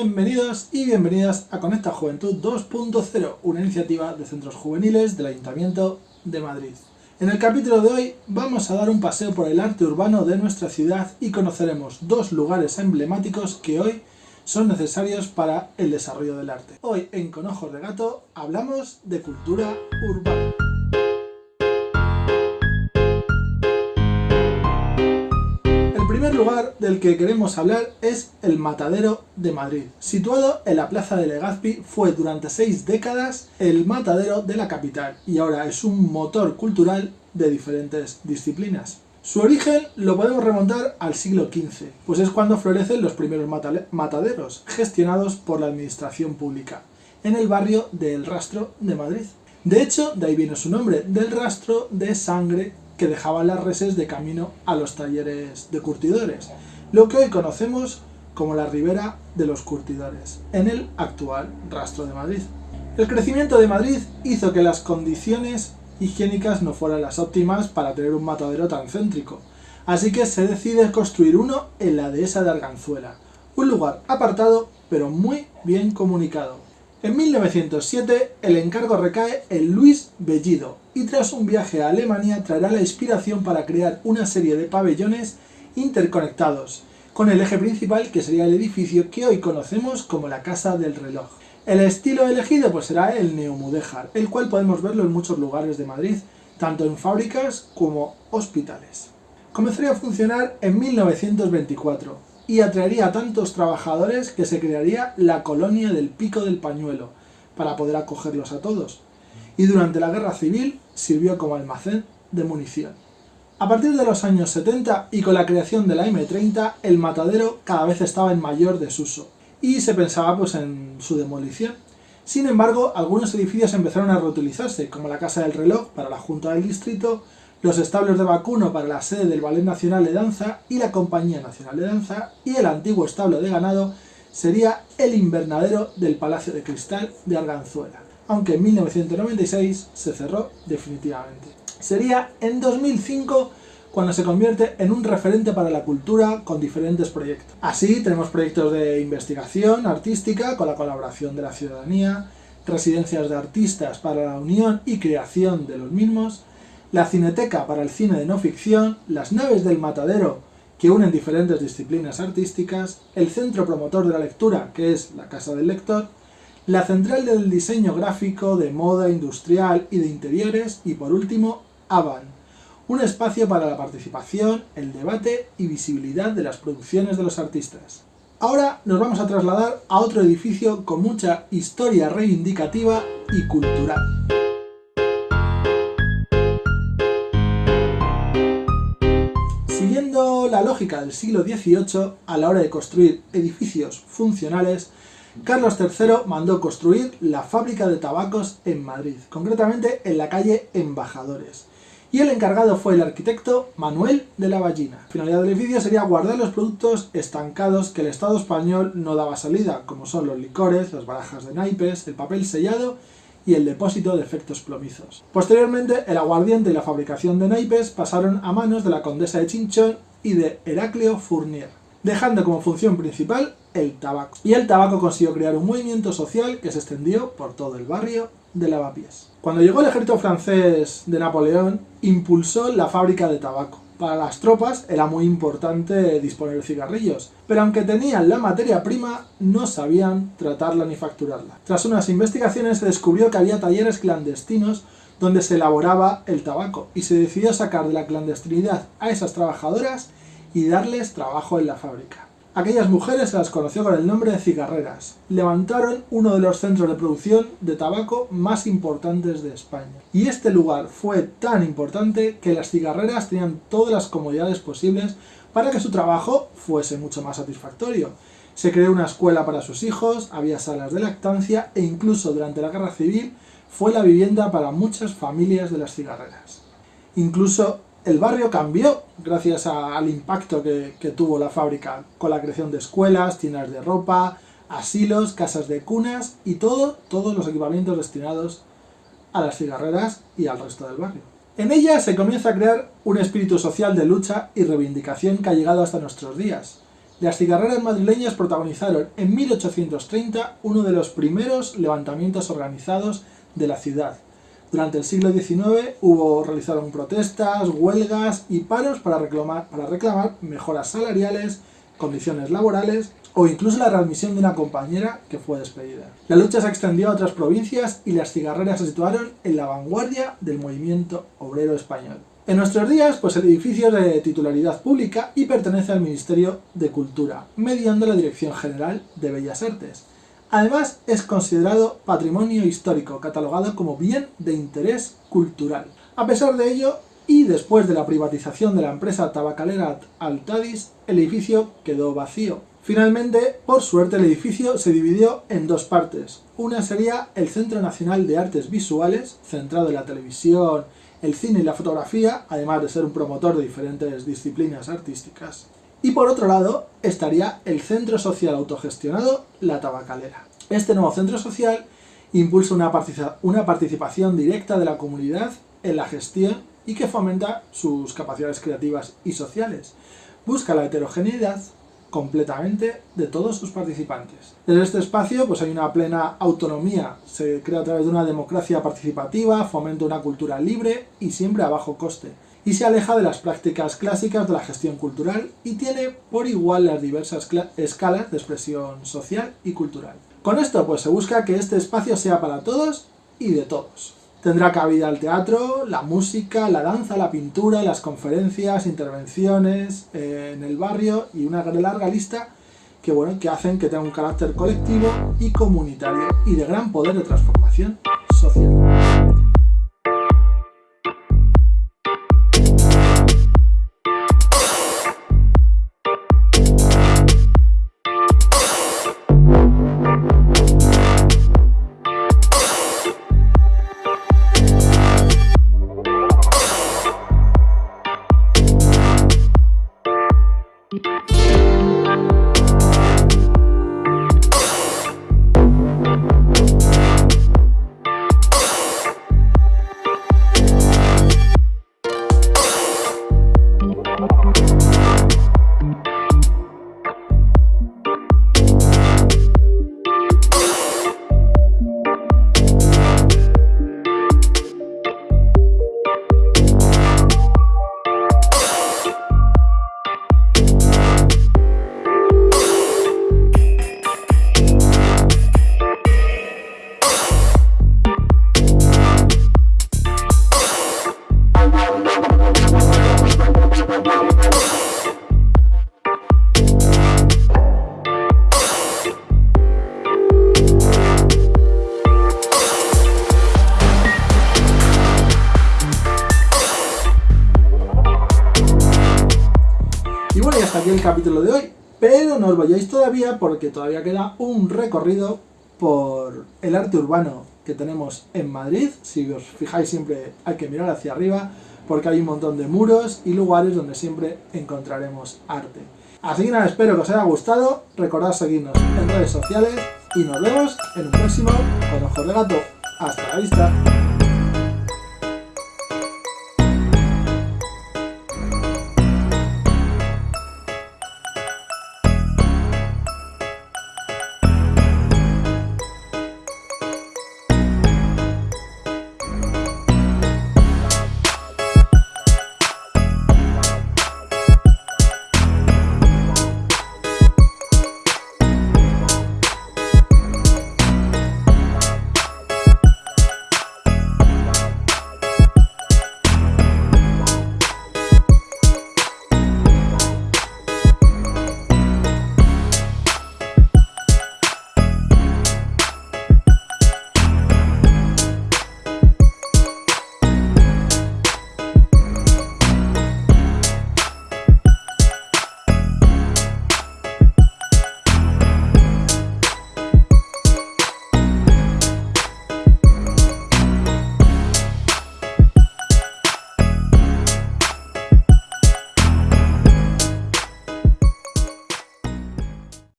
Bienvenidos y bienvenidas a Conecta Juventud 2.0, una iniciativa de centros juveniles del Ayuntamiento de Madrid. En el capítulo de hoy vamos a dar un paseo por el arte urbano de nuestra ciudad y conoceremos dos lugares emblemáticos que hoy son necesarios para el desarrollo del arte. Hoy en Con Ojos de Gato hablamos de cultura urbana. Lugar del que queremos hablar es el Matadero de Madrid. Situado en la plaza de Legazpi, fue durante seis décadas el matadero de la capital y ahora es un motor cultural de diferentes disciplinas. Su origen lo podemos remontar al siglo XV, pues es cuando florecen los primeros mataderos, gestionados por la administración pública, en el barrio del Rastro de Madrid. De hecho, de ahí viene su nombre, del rastro de sangre que dejaban las reses de camino a los talleres de curtidores, lo que hoy conocemos como la ribera de los curtidores, en el actual rastro de Madrid. El crecimiento de Madrid hizo que las condiciones higiénicas no fueran las óptimas para tener un matadero tan céntrico, así que se decide construir uno en la dehesa de Arganzuela, un lugar apartado pero muy bien comunicado. En 1907 el encargo recae en Luis Bellido y tras un viaje a Alemania traerá la inspiración para crear una serie de pabellones interconectados, con el eje principal que sería el edificio que hoy conocemos como la Casa del Reloj. El estilo elegido pues será el neomudéjar, el cual podemos verlo en muchos lugares de Madrid, tanto en fábricas como hospitales. Comenzaría a funcionar en 1924, y atraería a tantos trabajadores que se crearía la colonia del Pico del Pañuelo, para poder acogerlos a todos. Y durante la Guerra Civil sirvió como almacén de munición. A partir de los años 70 y con la creación de la M30, el matadero cada vez estaba en mayor desuso, y se pensaba pues en su demolición. Sin embargo, algunos edificios empezaron a reutilizarse, como la Casa del Reloj para la Junta del Distrito, los establos de vacuno para la sede del Ballet Nacional de Danza y la Compañía Nacional de Danza, y el antiguo establo de ganado sería el invernadero del Palacio de Cristal de Arganzuela, aunque en 1996 se cerró definitivamente. Sería en 2005 cuando se convierte en un referente para la cultura con diferentes proyectos. Así tenemos proyectos de investigación artística con la colaboración de la ciudadanía, residencias de artistas para la unión y creación de los mismos, la Cineteca para el cine de no ficción, las naves del matadero que unen diferentes disciplinas artísticas, el centro promotor de la lectura, que es la Casa del Lector, la central del diseño gráfico, de moda industrial y de interiores, y por último, AVAN, un espacio para la participación, el debate y visibilidad de las producciones de los artistas. Ahora nos vamos a trasladar a otro edificio con mucha historia reivindicativa y cultural. La lógica del siglo XVIII, a la hora de construir edificios funcionales, Carlos III mandó construir la fábrica de tabacos en Madrid, concretamente en la calle Embajadores. Y el encargado fue el arquitecto Manuel de la Ballina. La finalidad del edificio sería guardar los productos estancados que el Estado español no daba salida, como son los licores, las barajas de naipes, el papel sellado y el depósito de efectos plomizos. Posteriormente, el aguardiente y la fabricación de naipes pasaron a manos de la condesa de Chinchón y de Heraclio Fournier, dejando como función principal el tabaco. Y el tabaco consiguió crear un movimiento social que se extendió por todo el barrio de Lavapiés. Cuando llegó el ejército francés de Napoleón, impulsó la fábrica de tabaco. Para las tropas era muy importante disponer de cigarrillos, pero aunque tenían la materia prima, no sabían tratarla ni facturarla. Tras unas investigaciones se descubrió que había talleres clandestinos donde se elaboraba el tabaco y se decidió sacar de la clandestinidad a esas trabajadoras y darles trabajo en la fábrica. Aquellas mujeres se las conoció con el nombre de cigarreras. Levantaron uno de los centros de producción de tabaco más importantes de España. Y este lugar fue tan importante que las cigarreras tenían todas las comodidades posibles para que su trabajo fuese mucho más satisfactorio. Se creó una escuela para sus hijos, había salas de lactancia e incluso durante la guerra civil fue la vivienda para muchas familias de las cigarreras. Incluso el barrio cambió gracias al impacto que, tuvo la fábrica, con la creación de escuelas, tiendas de ropa, asilos, casas de cunas y todo, todos los equipamientos destinados a las cigarreras y al resto del barrio. En ella se comienza a crear un espíritu social de lucha y reivindicación que ha llegado hasta nuestros días. Las cigarreras madrileñas protagonizaron en 1830 uno de los primeros levantamientos organizados de la ciudad. Durante el siglo XIX hubo, realizaron protestas, huelgas y paros para reclamar, mejoras salariales, condiciones laborales o incluso la readmisión de una compañera que fue despedida. La lucha se extendió a otras provincias y las cigarreras se situaron en la vanguardia del movimiento obrero español. En nuestros días, pues el edificio es de titularidad pública y pertenece al Ministerio de Cultura, mediando la Dirección General de Bellas Artes. Además, es considerado patrimonio histórico, catalogado como bien de interés cultural. A pesar de ello, y después de la privatización de la empresa tabacalera Altadis, el edificio quedó vacío. Finalmente, por suerte, el edificio se dividió en dos partes. Una sería el Centro Nacional de Artes Visuales, centrado en la televisión el cine y la fotografía, además de ser un promotor de diferentes disciplinas artísticas. Y por otro lado, estaría el Centro Social Autogestionado La Tabacalera. Este nuevo centro social impulsa una, una participación directa de la comunidad en la gestión y que fomenta sus capacidades creativas y sociales. Busca la heterogeneidad completamente de todos sus participantes. En este espacio pues hay una plena autonomía, se crea a través de una democracia participativa, fomenta una cultura libre y siempre a bajo coste, y se aleja de las prácticas clásicas de la gestión cultural y tiene por igual las diversas escalas de expresión social y cultural. Con esto pues se busca que este espacio sea para todos y de todos. Tendrá cabida el teatro, la música, la danza, la pintura, las conferencias, intervenciones eh, en el barrio y una larga lista que, bueno, que hacen que tenga un carácter colectivo y comunitario y de gran poder de transformación social. Hasta aquí el capítulo de hoy, pero no os vayáis todavía porque todavía queda un recorrido por el arte urbano que tenemos en Madrid. Si os fijáis siempre hay que mirar hacia arriba porque hay un montón de muros y lugares donde siempre encontraremos arte. Así que nada, espero que os haya gustado, recordad seguirnos en redes sociales y nos vemos en un próximo Con Ojos de Gato. ¡Hasta la vista!